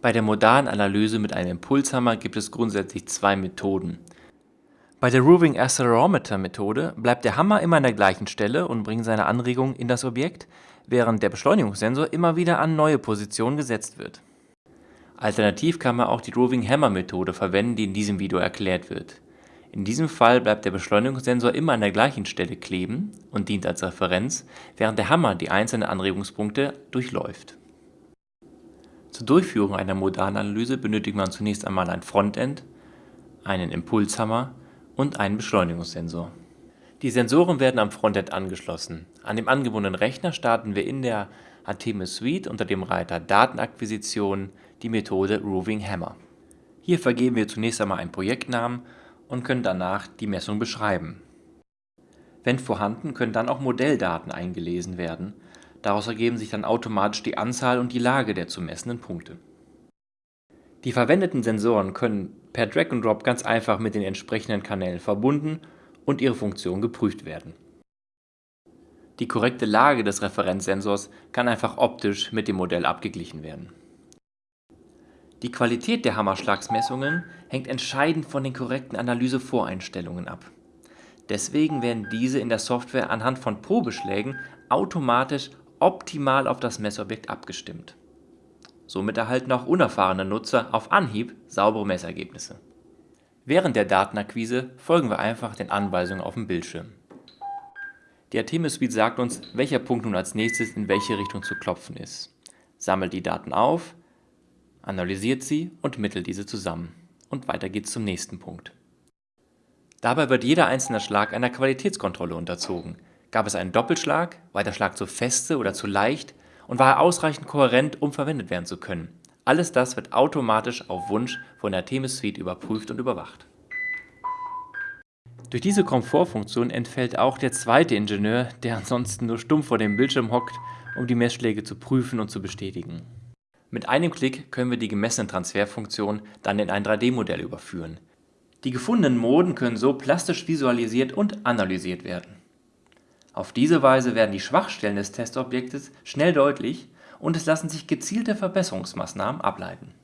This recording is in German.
Bei der modalen Analyse mit einem Impulshammer gibt es grundsätzlich zwei Methoden. Bei der Roving Accelerometer Methode bleibt der Hammer immer an der gleichen Stelle und bringt seine Anregung in das Objekt, während der Beschleunigungssensor immer wieder an neue Positionen gesetzt wird. Alternativ kann man auch die Roving Hammer Methode verwenden, die in diesem Video erklärt wird. In diesem Fall bleibt der Beschleunigungssensor immer an der gleichen Stelle kleben und dient als Referenz, während der Hammer die einzelnen Anregungspunkte durchläuft. Zur Durchführung einer Modalanalyse benötigt man zunächst einmal ein Frontend, einen Impulshammer und einen Beschleunigungssensor. Die Sensoren werden am Frontend angeschlossen. An dem angebundenen Rechner starten wir in der Artemis Suite unter dem Reiter Datenakquisition die Methode Roving Hammer. Hier vergeben wir zunächst einmal einen Projektnamen und können danach die Messung beschreiben. Wenn vorhanden, können dann auch Modelldaten eingelesen werden Daraus ergeben sich dann automatisch die Anzahl und die Lage der zu messenden Punkte. Die verwendeten Sensoren können per Drag and Drop ganz einfach mit den entsprechenden Kanälen verbunden und ihre Funktion geprüft werden. Die korrekte Lage des Referenzsensors kann einfach optisch mit dem Modell abgeglichen werden. Die Qualität der Hammerschlagsmessungen hängt entscheidend von den korrekten Analysevoreinstellungen ab. Deswegen werden diese in der Software anhand von Probeschlägen automatisch optimal auf das Messobjekt abgestimmt. Somit erhalten auch unerfahrene Nutzer auf Anhieb saubere Messergebnisse. Während der Datenakquise folgen wir einfach den Anweisungen auf dem Bildschirm. Die Artemis Suite sagt uns, welcher Punkt nun als nächstes in welche Richtung zu klopfen ist, sammelt die Daten auf, analysiert sie und mittelt diese zusammen. Und weiter geht's zum nächsten Punkt. Dabei wird jeder einzelne Schlag einer Qualitätskontrolle unterzogen, Gab es einen Doppelschlag? War der Schlag zu feste oder zu leicht? Und war er ausreichend kohärent, um verwendet werden zu können? Alles das wird automatisch auf Wunsch von der Themis Suite überprüft und überwacht. Durch diese Komfortfunktion entfällt auch der zweite Ingenieur, der ansonsten nur stumpf vor dem Bildschirm hockt, um die Messschläge zu prüfen und zu bestätigen. Mit einem Klick können wir die gemessenen Transferfunktionen dann in ein 3D-Modell überführen. Die gefundenen Moden können so plastisch visualisiert und analysiert werden. Auf diese Weise werden die Schwachstellen des Testobjektes schnell deutlich und es lassen sich gezielte Verbesserungsmaßnahmen ableiten.